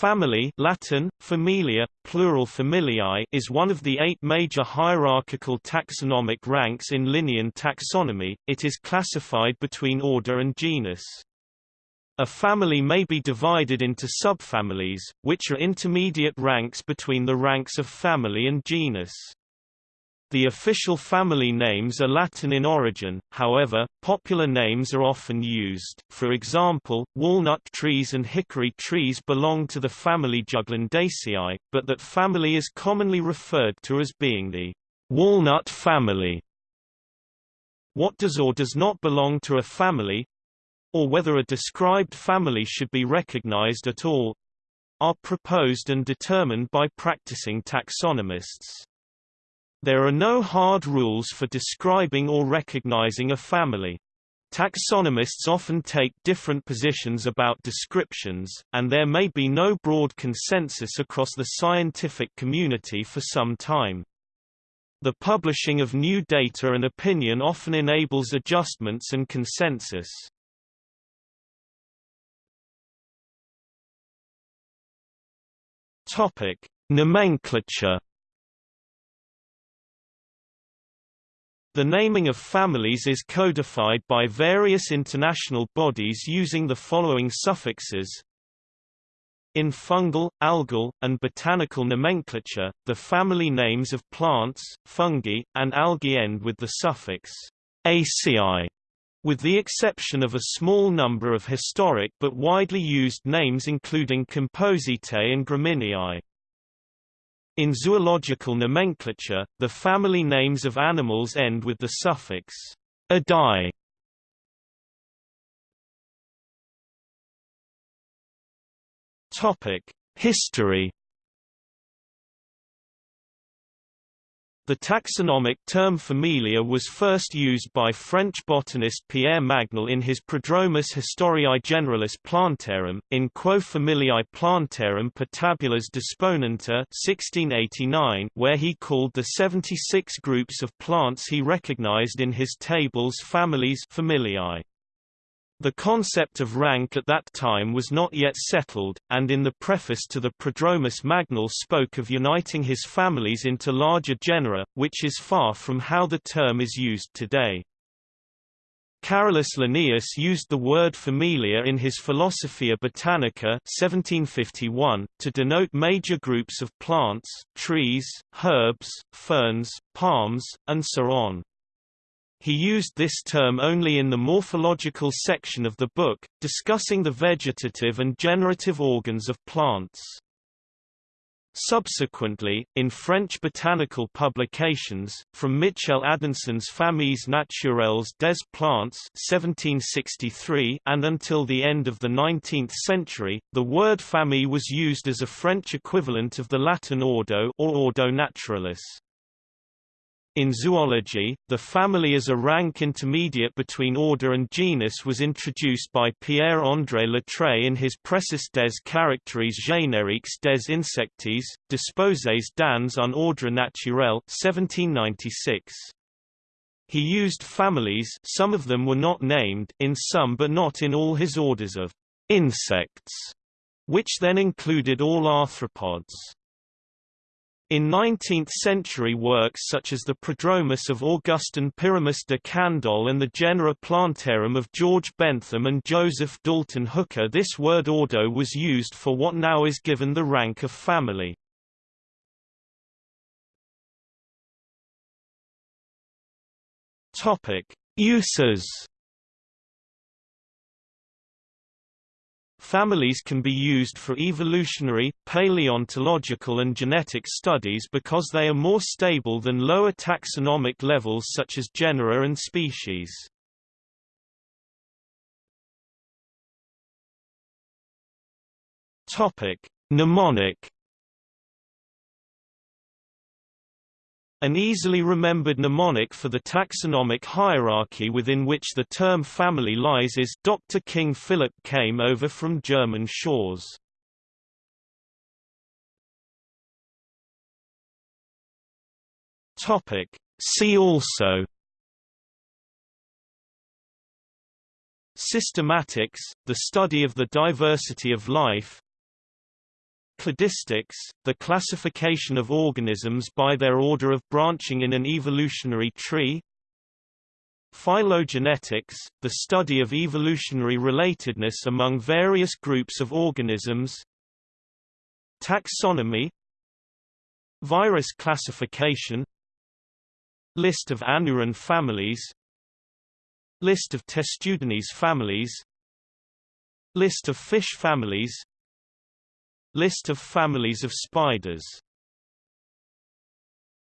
Family Latin, familia, plural familiae is one of the eight major hierarchical taxonomic ranks in Linnean taxonomy, it is classified between order and genus. A family may be divided into subfamilies, which are intermediate ranks between the ranks of family and genus. The official family names are Latin in origin, however, popular names are often used, for example, walnut trees and hickory trees belong to the family Juglandaceae, but that family is commonly referred to as being the walnut family. What does or does not belong to a family, or whether a described family should be recognized at all, are proposed and determined by practicing taxonomists. There are no hard rules for describing or recognizing a family. Taxonomists often take different positions about descriptions, and there may be no broad consensus across the scientific community for some time. The publishing of new data and opinion often enables adjustments and consensus. Nomenclature The naming of families is codified by various international bodies using the following suffixes. In fungal, algal, and botanical nomenclature, the family names of plants, fungi, and algae end with the suffix aci, with the exception of a small number of historic but widely used names including Compositae and Gramineae. In zoological nomenclature, the family names of animals end with the suffix -adi. Topic: History The taxonomic term familia was first used by French botanist Pierre Magnol in his Prodromus Historiae Generalis Plantarum, in Quo Familiae Plantarum per tabulas disponenta 1689, where he called the 76 groups of plants he recognized in his tables families familiae. The concept of rank at that time was not yet settled, and in the preface to the Prodromus Magnol spoke of uniting his families into larger genera, which is far from how the term is used today. Carolus Linnaeus used the word familia in his Philosophia Botanica 1751, to denote major groups of plants, trees, herbs, ferns, palms, and so on. He used this term only in the morphological section of the book, discussing the vegetative and generative organs of plants. Subsequently, in French botanical publications, from Michel Adanson's Familles naturelles des plantes 1763 and until the end of the 19th century, the word famille was used as a French equivalent of the Latin ordo or ordo naturalis. In zoology, the family as a rank intermediate between order and genus was introduced by Pierre-André Latreille in his Précis des caractères génériques des insectes, disposés dans un ordre naturel 1796. He used families some of them were not named in some but not in all his orders of insects, which then included all arthropods. In 19th-century works such as the Prodromus of Augustin Pyramus de Candolle and the Genera Plantarum of George Bentham and Joseph Dalton Hooker this word ordo was used for what now is given the rank of family. Uses Families can be used for evolutionary, paleontological and genetic studies because they are more stable than lower taxonomic levels such as genera and species. Mnemonic An easily remembered mnemonic for the taxonomic hierarchy within which the term family lies is Dr. King Philip came over from German shores. Topic. See also Systematics, the study of the diversity of life Cladistics, the classification of organisms by their order of branching in an evolutionary tree. Phylogenetics, the study of evolutionary relatedness among various groups of organisms. Taxonomy. Virus classification. List of Anuran families. List of Testudines families. List of fish families List of families of spiders